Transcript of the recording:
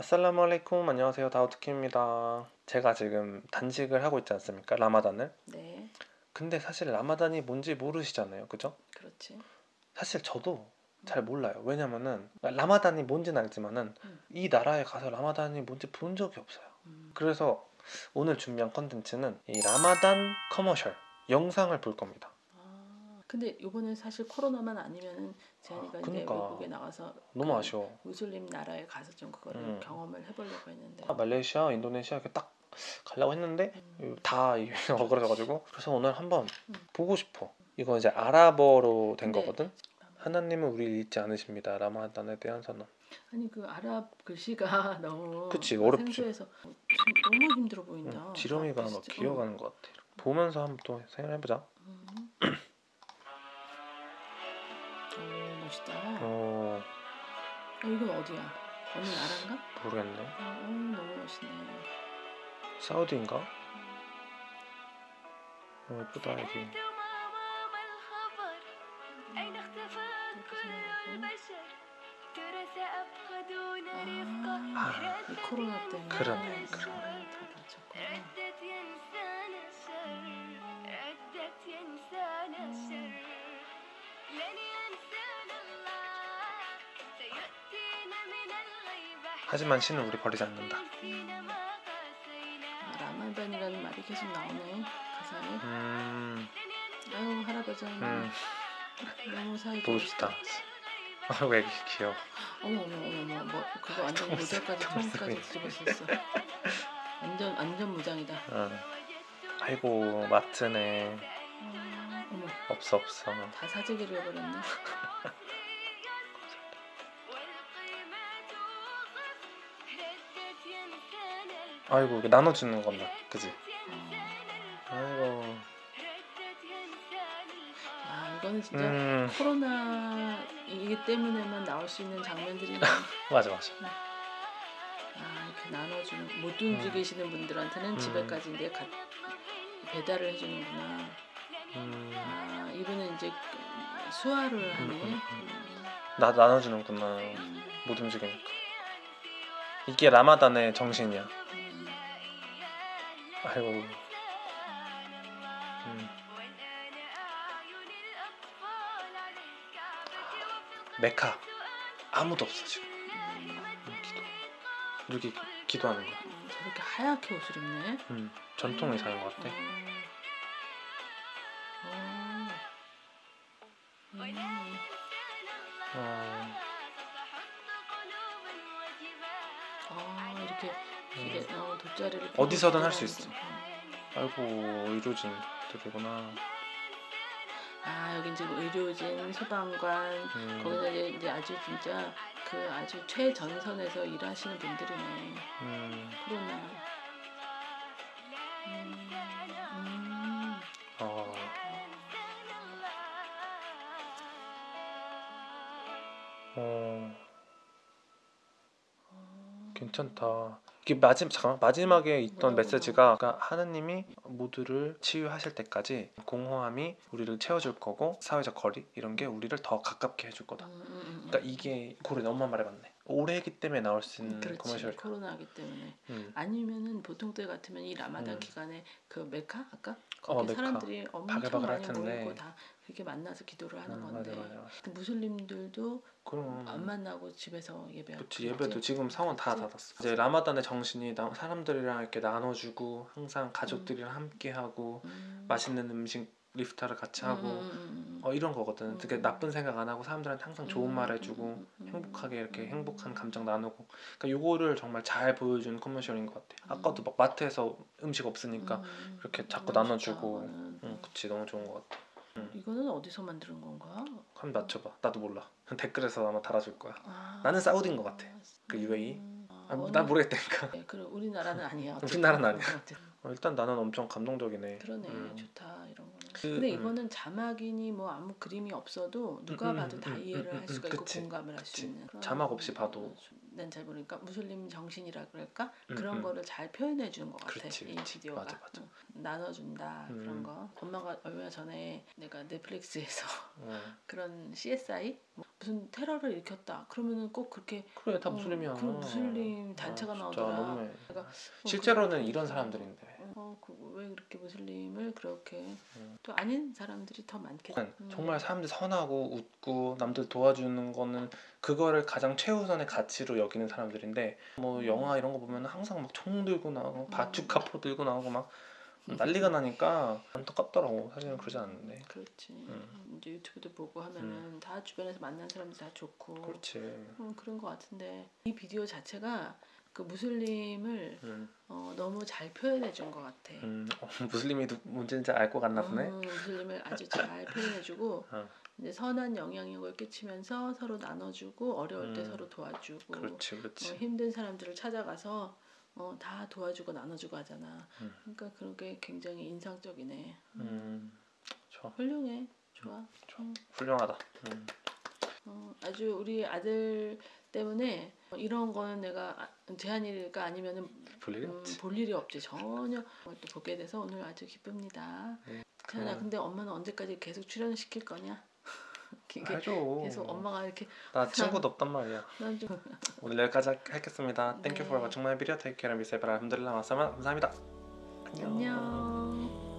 아살라무 알레이쿰 안녕하세요. 다우트킴입니다. 제가 지금 단식을 하고 있지 않습니까? 라마단을? 네, 근데 사실 라마단이 뭔지 모르시잖아요. 그죠? 그렇지. 사실 저도 잘 몰라요. 왜냐면은 라마단이 뭔지는 알지만은 음. 이 나라에 가서 라마단이 뭔지 본 적이 없어요. 음, 그래서 오늘 준비한 컨텐츠는 이 라마단 커머셜 영상을 볼 겁니다. 아, 근데 이번에 사실 코로나만 아니면은 재현이가 아, 이제 그니까. 외국에 나가서 너무 그 아쉬워 무슬림 나라에 가서 좀 그거를 음. 경험을 해보려고 했는데. 아, 말레이시아 인도네시아 이렇게 딱 가려고 했는데 음, 다 어그러져가지고 그래서 오늘 한번 음. 보고 싶어 이거 이제 아랍어로 된 네. 거거든 하나님은 우리를 잊지 않으십니다 라마단에 대한 선언 아니 그 아랍 글씨가 너무 그치, 막 어렵지. 생소해서 너무 힘들어 보인다. 응, 지렁이가 아, 막. 기어가는 것 같아 보면서 한번 또 생각해보자 음. 멋있다. 어. 어 이건 어디야? 어느 나라인가? 모르겠네. 어, 어, 너무 멋있네. 사우디인가? 어, 예쁘다 여기. 아, 이 코로나 때문에. 그러네, 그러네. 하지만 신은 우리 버리지 않는다. 뭐, 라말반이라는 말이 계속 나오네 가사에. 음. 아유 할아버지 음. 너무 사이 보고 싶다. 아왜 이렇게 귀여워. 어머 어머 어머 뭐 그거 완전 모델까지 처음까지 뒤집어졌어. 완전 완전 무장이다. 어. 아이고 마트네. 어머. 없어 없어. 다 사재기를 해버렸네. 아이고 나눠주는 건가? 그지? 아이고. 아 이거는 진짜 음. 코로나 이기 때문에만 나올 수 있는 장면들이 맞아 맞아. 네. 아 이렇게 나눠주는 못 움직이시는 음. 분들한테는 음. 집에까지 이제 가, 배달을 해주는구나. 음. 아 이분은 이제 수화를 하네. 음. 나 나눠주는구나. 못 움직이니까. 이게 라마단의 정신이야. 아이고 음. 메카 아무도 없어 지금 음, 기도 이렇게 기도하는 거 음, 저렇게 하얗게 옷을 입네. 음, 전통 의사인 것 같아 어. 어. 음. 어, 돗자리를 음. 어디서든 할수 펴고 있어. 아이고 의료진 들이구나 아 여기 이제 의료진, 소방관 음, 거기서 이제, 이제 아주 진짜 그 아주 최전선에서 일하시는 분들이네. 음, 코로나. 음, 음. 어, 어, 어. 괜찮다. 이게 마지막 잠깐 마지막에 있던 어. 메시지가 그러니까 하느님이 모두를 치유하실 때까지 공허함이 우리를 채워줄 거고 사회적 거리 이런 게 우리를 더 가깝게 해줄 거다. 음, 음, 음. 그러니까 이게 고래 엄마 말에 맞네. 올해이기 때문에 나올 수 있는 그렇지 커머셜. 코로나기 때문에 음. 아니면은 보통 때 같으면 이 라마단 음. 기간에 그 메카 아까 어, 거기 메카. 사람들이 엄청 바글바글 할 많이. 모이고 다 그렇게 만나서 기도를 하는 음, 건데 맞아 맞아. 맞아. 무슬림들도 그럼 안 만나고 집에서 예배하고 그치 예배도 지금 상원 다 그치? 닫았어. 이제 라마단의 정신이 나- 사람들이랑 이렇게 나눠주고 항상 가족들이랑 함께하고 음. 맛있는 음식 이프타를 같이 하고 음, 음, 음, 어 이런 거거든. 되게 음. 나쁜 생각 안 하고 사람들한테 항상 좋은 음, 말 음, 해주고 음, 음, 행복하게 이렇게 음. 행복한 감정 나누고. 그러니까 요거를 정말 잘 보여준 커머셜인 것 같아. 음. 아까도 막 마트에서 음식 없으니까 음, 이렇게 자꾸 나눠주고. 응, 그치 너무 좋은 것 같아. 이거는 어디서 만드는 건가? 한번 맞춰봐. 나도 몰라. 댓글에서 아마 달아줄 거야. 아, 나는 사우디인 것 같아. 그 UAE? 음, 아, 아, 어느- 난 모르겠다니까. 네, 그래 우리나라는 아니야. 우리나라는 아니야. 어, 일단 나는 엄청 감동적이네. 그러네 음. 좋다 이런 근데 음. 이거는 자막이니 뭐 아무 그림이 없어도 누가 음, 봐도 음, 다 음, 이해를 음, 할 음, 수가 음, 있고 그치, 공감을 할수 그치. 있는. 그런 자막 없이 봐도. 난 잘 모르니까 무슬림 정신이라 그럴까 음, 그런 음. 거를 잘 표현해 주는 것 같아 그렇지, 이. 비디오가 맞아, 맞아. 응. 나눠준다 음. 그런 거 엄마가 얼마 전에 내가 넷플릭스에서 어, 그런 CSI 뭐 무슨 테러를 일으켰다. 그러면은 꼭 그렇게 그래 다 어, 무슬림이야. 그 무슬림 단체가 아, 나오더라. 내가 어, 실제로는 그- 이런 사람들인데. 어, 그, 왜 그렇게 무슬림을 그렇게 음. 또 아닌 사람들이 더 많겠지. 음. 정말 사람들 선하고 웃고 남들 도와주는 거는 그거를 가장 최우선의 가치로 여기는 사람들인데 뭐 음. 영화 이런 거 보면 항상 막 총 들고 나오고 음. 바투카포 들고 나오고 막 난리가 나니까 안타깝더라고 사실은 그러지 않는데 그렇지. 음. 이제 유튜브도 보고 하면은 다 주변에서 만난 사람들 다 좋고 그렇지 음, 그런 것 같은데 이 비디오 자체가 그 무슬림을 음, 어, 너무 잘 표현해 준 것 같아. 음, 어, 무슬림이 누- 문제인지 알 것 같나 보네 음, 무슬림을 아주 잘 표현해 주고 어. 이제 선한 영향력을 끼치면서 서로 나눠주고 어려울 때 음. 서로 도와주고 그렇지 어, 그렇지 힘든 사람들을 찾아가서 어, 다 도와주고 나눠주고 하잖아. 음. 그러니까 그런 게 굉장히 인상적이네. 음, 좋아 훌륭해. 좋아. 좋아. 음. 훌륭하다 음, 어, 아주 우리 아들 때문에 어, 이런 거는 내가 아- 제한이가 아니면은 볼 일이 음, 없지 볼 일이 없지 전혀 어, 또 보게 돼서 오늘 아주 기쁩니다. 네, 태연아 그럼. 근데 엄마는 언제까지 계속 출연 시킬 거냐? 해줘 계속 엄마가 이렇게 나 친구도 없단 말이야 난좀 오늘 여기까지 하- 하겠습니다. Thank you for 네. watching my video. Take care and be safe. 알함드릴라 마사마 감사합니다. 안녕.